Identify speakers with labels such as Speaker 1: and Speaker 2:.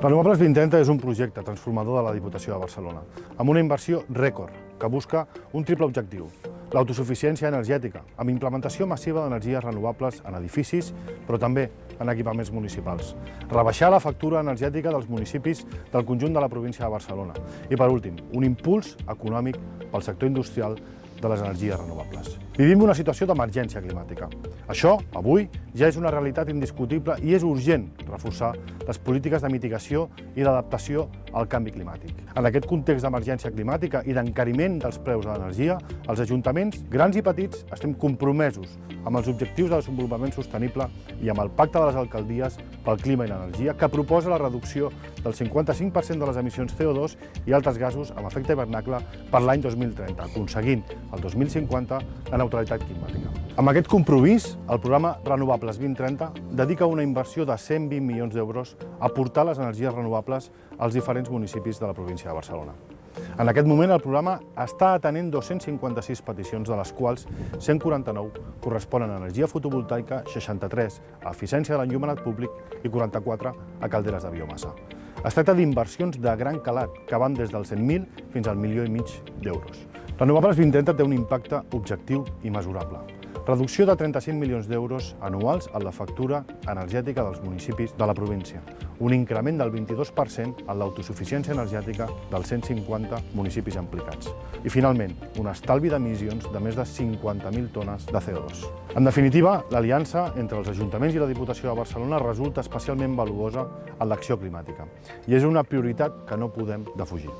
Speaker 1: Renovables 2030 és un projecte transformador de la Diputació de Barcelona, amb una inversió rècord que busca un triple objectiu. L'autosuficiència energètica, amb implementació massiva d'energies renovables en edificis, però també en equipaments municipals. Rebaixar la factura energètica dels municipis del conjunt de la província de Barcelona. I, per últim, un impuls econòmic pel sector industrial de les energies renovables. Vivim una situació d'emergència climàtica. Això, avui, ja és una realitat indiscutible i és urgent reforçar les polítiques de mitigació i d'adaptació al canvi climàtic. En aquest context d'emergència climàtica i d'encariment dels preus de l'energia, els ajuntaments, grans i petits, estem compromesos amb els objectius de desenvolupament sostenible i amb el Pacte de les Alcaldies pel Clima i l'Energia, que proposa la reducció del 55% de les emissions CO2 i altres gasos amb efecte hivernacle per l'any 2030, aconseguint el 2050 la neutralitat climàtica. Amb aquest compromís, el programa Renovables 2030 dedica una inversió de 120 milions d'euros a portar les energies renovables als diferents municipis de la província de Barcelona. En aquest moment, el programa està atenent 256 peticions, de les quals 149 corresponen a energia fotovoltaica, 63 a eficiència de l'enllumenat públic i 44 a calderes de biomassa. Es tracta d'inversions de gran calat, que van des dels 100.000 fins al milió i mig d'euros. Renovables 2030 té un impacte objectiu i mesurable. Reducció de 35 milions d'euros anuals en la factura energètica dels municipis de la província. Un increment del 22% en l'autosuficiència energètica dels 150 municipis implicats. I, finalment, un estalvi d'emissions de més de 50.000 tones de CO2. En definitiva, l'aliança entre els ajuntaments i la Diputació de Barcelona resulta especialment valuosa en l'acció climàtica i és una prioritat que no podem defugir.